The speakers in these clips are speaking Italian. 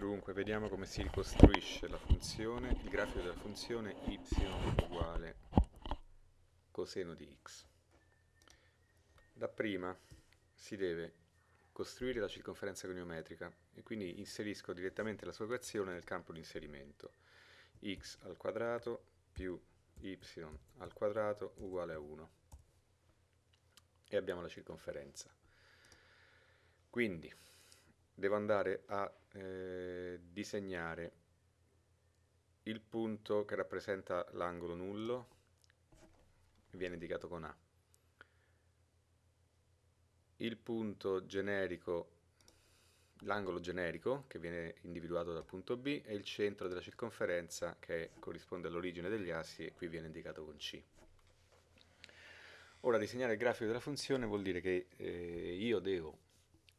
Dunque, vediamo come si ricostruisce la funzione, il grafico della funzione y uguale coseno di x. Dapprima si deve costruire la circonferenza goniometrica e quindi inserisco direttamente la sua equazione nel campo di inserimento. x al quadrato più y al quadrato uguale a 1 e abbiamo la circonferenza. Quindi devo andare a eh, disegnare il punto che rappresenta l'angolo nullo, viene indicato con A. Il punto generico, l'angolo generico, che viene individuato dal punto B, e il centro della circonferenza, che corrisponde all'origine degli assi, e qui viene indicato con C. Ora, disegnare il grafico della funzione vuol dire che eh, io devo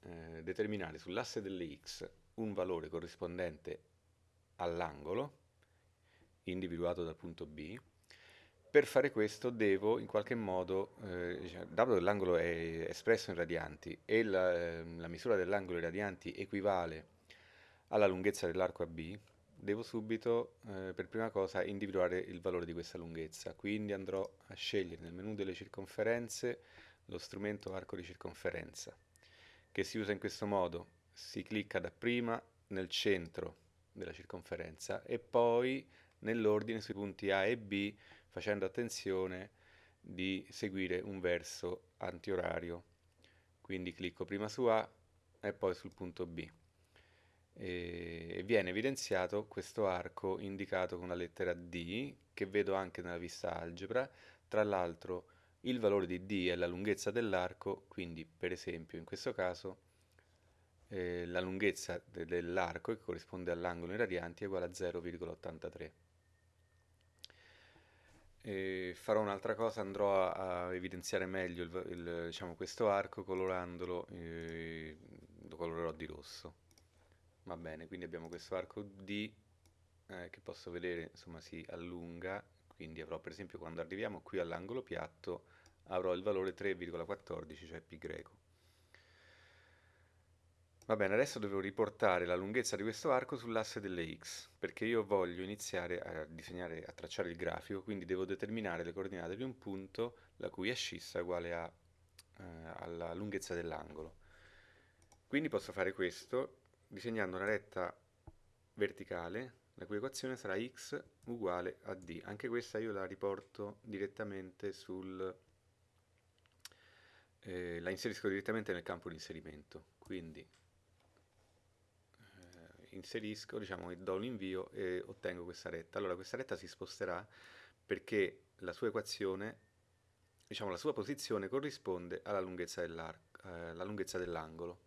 eh, determinare sull'asse delle x un valore corrispondente all'angolo individuato dal punto B. Per fare questo devo in qualche modo, eh, diciamo, dato che l'angolo è espresso in radianti e la, eh, la misura dell'angolo in radianti equivale alla lunghezza dell'arco AB, devo subito, eh, per prima cosa, individuare il valore di questa lunghezza. Quindi andrò a scegliere nel menu delle circonferenze lo strumento arco di circonferenza, che si usa in questo modo si clicca dapprima nel centro della circonferenza e poi nell'ordine sui punti A e B facendo attenzione di seguire un verso antiorario. Quindi clicco prima su A e poi sul punto B. E viene evidenziato questo arco indicato con la lettera D che vedo anche nella vista algebra. Tra l'altro il valore di D è la lunghezza dell'arco, quindi per esempio in questo caso eh, la lunghezza de dell'arco, che corrisponde all'angolo in radianti, è uguale a 0,83. E farò un'altra cosa, andrò a, a evidenziare meglio il, il, diciamo, questo arco colorandolo, eh, lo colorerò di rosso. Va bene, quindi abbiamo questo arco D eh, che posso vedere, insomma, si allunga, quindi avrò per esempio quando arriviamo qui all'angolo piatto avrò il valore 3,14, cioè pi greco. Va bene, adesso devo riportare la lunghezza di questo arco sull'asse delle x, perché io voglio iniziare a disegnare, a tracciare il grafico, quindi devo determinare le coordinate di un punto la cui ascissa è uguale a, eh, alla lunghezza dell'angolo. Quindi posso fare questo disegnando una retta verticale, la cui equazione sarà x uguale a d. Anche questa io la riporto direttamente sul... Eh, la inserisco direttamente nel campo di inserimento. Quindi inserisco, diciamo, do un invio e ottengo questa retta. Allora questa retta si sposterà perché la sua equazione, diciamo la sua posizione corrisponde alla lunghezza dell'angolo. Dell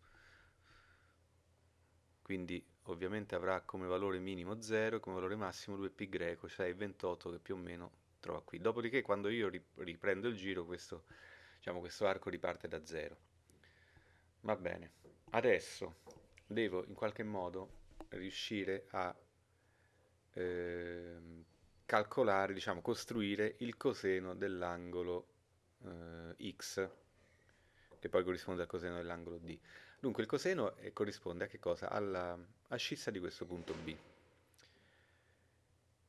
Quindi ovviamente avrà come valore minimo 0 e come valore massimo 2π greco, cioè il 28 che più o meno trova qui. Dopodiché quando io riprendo il giro questo, diciamo, questo arco riparte da 0. Va bene, adesso devo in qualche modo riuscire a eh, calcolare, diciamo, costruire il coseno dell'angolo eh, x, che poi corrisponde al coseno dell'angolo d. Dunque il coseno è, corrisponde a che cosa? Alla ascissa di questo punto B.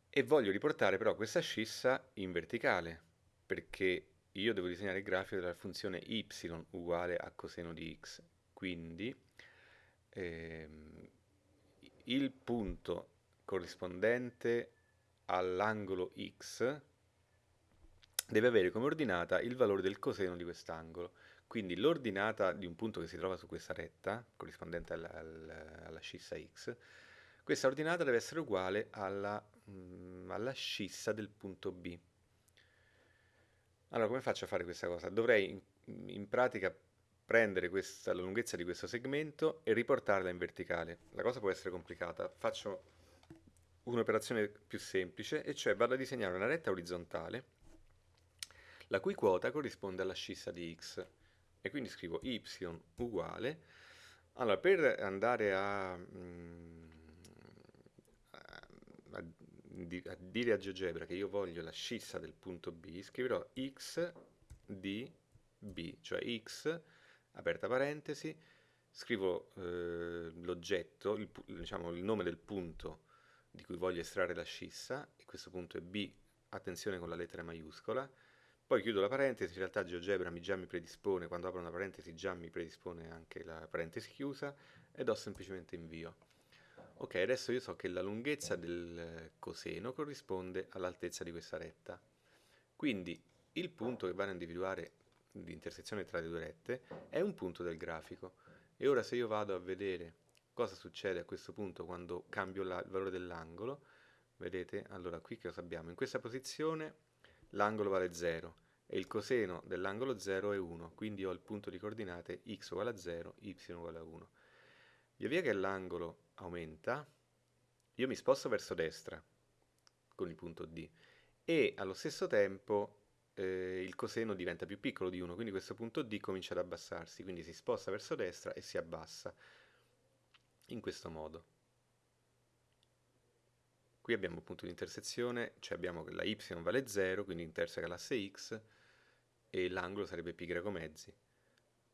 E voglio riportare però questa ascissa in verticale, perché io devo disegnare il grafico della funzione y uguale a coseno di x. Quindi ehm, il punto corrispondente all'angolo x deve avere come ordinata il valore del coseno di quest'angolo. Quindi l'ordinata di un punto che si trova su questa retta, corrispondente alla, alla, alla scissa x, questa ordinata deve essere uguale alla, mm, alla scissa del punto B. Allora, come faccio a fare questa cosa? Dovrei in, in pratica prendere questa, la lunghezza di questo segmento e riportarla in verticale. La cosa può essere complicata. Faccio un'operazione più semplice, e cioè vado a disegnare una retta orizzontale la cui quota corrisponde alla scissa di x. E quindi scrivo y uguale. Allora, per andare a, mm, a, a, a dire a GeoGebra che io voglio la scissa del punto B, scriverò x di b, cioè x aperta parentesi, scrivo eh, l'oggetto, il, diciamo il nome del punto di cui voglio estrarre la scissa, e questo punto è B, attenzione con la lettera maiuscola, poi chiudo la parentesi, in realtà GeoGebra mi già mi predispone, quando apro una parentesi già mi predispone anche la parentesi chiusa, e do semplicemente invio. Ok, adesso io so che la lunghezza del coseno corrisponde all'altezza di questa retta. Quindi il punto che vado a individuare di intersezione tra le due rette è un punto del grafico. E ora se io vado a vedere cosa succede a questo punto quando cambio la, il valore dell'angolo, vedete, allora qui che cosa abbiamo? In questa posizione l'angolo vale 0 e il coseno dell'angolo 0 è 1, quindi ho il punto di coordinate x uguale a 0, y uguale a 1. Via via che l'angolo aumenta, io mi sposto verso destra con il punto D e allo stesso tempo eh, il coseno diventa più piccolo di 1, quindi questo punto D comincia ad abbassarsi, quindi si sposta verso destra e si abbassa in questo modo. Qui abbiamo un punto di intersezione, cioè abbiamo che la y vale 0, quindi interseca l'asse x, e l'angolo sarebbe π mezzi.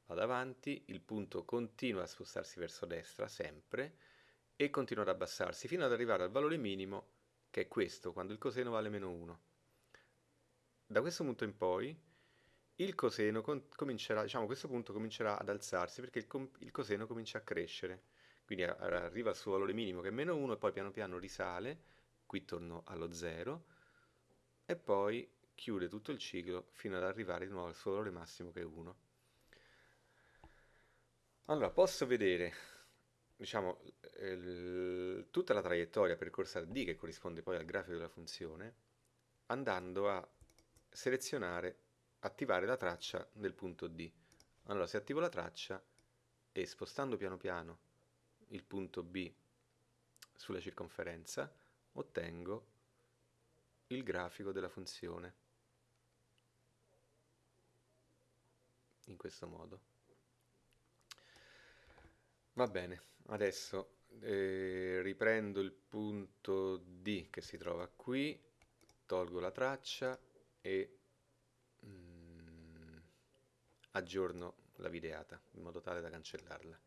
Vado avanti, il punto continua a spostarsi verso destra, sempre, e continua ad abbassarsi, fino ad arrivare al valore minimo, che è questo, quando il coseno vale meno 1 da questo punto in poi il coseno comincerà, diciamo questo punto comincerà ad alzarsi perché il, il coseno comincia a crescere. Quindi arriva al suo valore minimo che è meno 1 e poi piano piano risale, qui torno allo 0 e poi chiude tutto il ciclo fino ad arrivare di nuovo al suo valore massimo che è 1. Allora, posso vedere diciamo, il, tutta la traiettoria percorsa da D che corrisponde poi al grafico della funzione andando a selezionare, attivare la traccia del punto D. Allora se attivo la traccia e spostando piano piano il punto B sulla circonferenza ottengo il grafico della funzione in questo modo. Va bene, adesso eh, riprendo il punto D che si trova qui, tolgo la traccia e mm, aggiorno la videata in modo tale da cancellarla.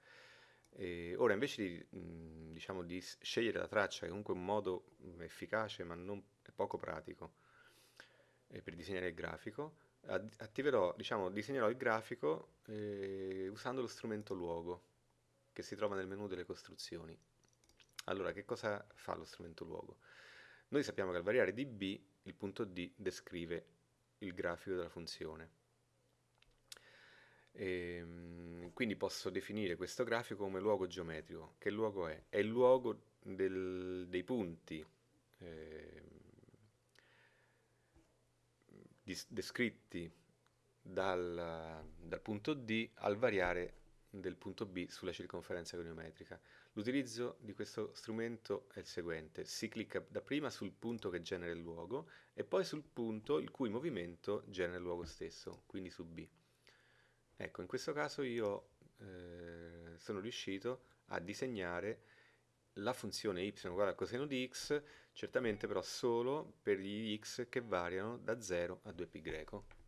E ora invece di, mm, diciamo, di scegliere la traccia, che è comunque un modo mm, efficace ma non poco pratico eh, per disegnare il grafico, attiverò, diciamo, disegnerò il grafico eh, usando lo strumento luogo che si trova nel menu delle costruzioni. Allora, che cosa fa lo strumento luogo? Noi sappiamo che al variare di b il punto D descrive il grafico della funzione. E, ehm, quindi posso definire questo grafico come luogo geometrico. Che luogo è? È il luogo del, dei punti eh, descritti dal, dal punto D al variare del punto B sulla circonferenza goniometrica. L'utilizzo di questo strumento è il seguente, si clicca dapprima sul punto che genera il luogo e poi sul punto il cui movimento genera il luogo stesso, quindi su B. Ecco, in questo caso io eh, sono riuscito a disegnare la funzione y uguale al coseno di x, certamente però solo per gli x che variano da 0 a 2π greco.